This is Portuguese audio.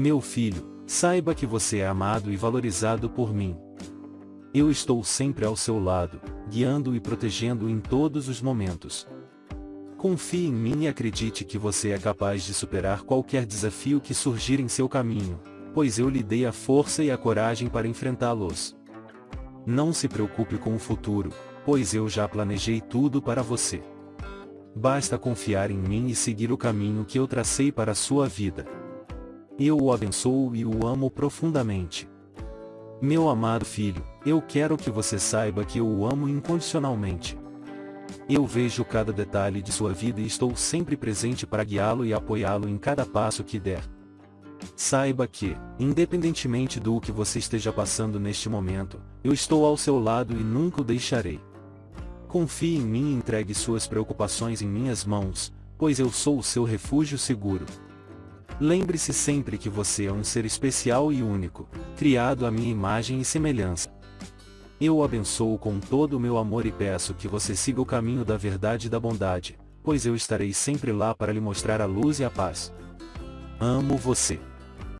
Meu filho, saiba que você é amado e valorizado por mim. Eu estou sempre ao seu lado, guiando e protegendo em todos os momentos. Confie em mim e acredite que você é capaz de superar qualquer desafio que surgir em seu caminho, pois eu lhe dei a força e a coragem para enfrentá-los. Não se preocupe com o futuro, pois eu já planejei tudo para você. Basta confiar em mim e seguir o caminho que eu tracei para a sua vida. Eu o abençoo e o amo profundamente. Meu amado filho, eu quero que você saiba que eu o amo incondicionalmente. Eu vejo cada detalhe de sua vida e estou sempre presente para guiá-lo e apoiá-lo em cada passo que der. Saiba que, independentemente do que você esteja passando neste momento, eu estou ao seu lado e nunca o deixarei. Confie em mim e entregue suas preocupações em minhas mãos, pois eu sou o seu refúgio seguro. Lembre-se sempre que você é um ser especial e único, criado à minha imagem e semelhança. Eu o abençoo com todo o meu amor e peço que você siga o caminho da verdade e da bondade, pois eu estarei sempre lá para lhe mostrar a luz e a paz. Amo você.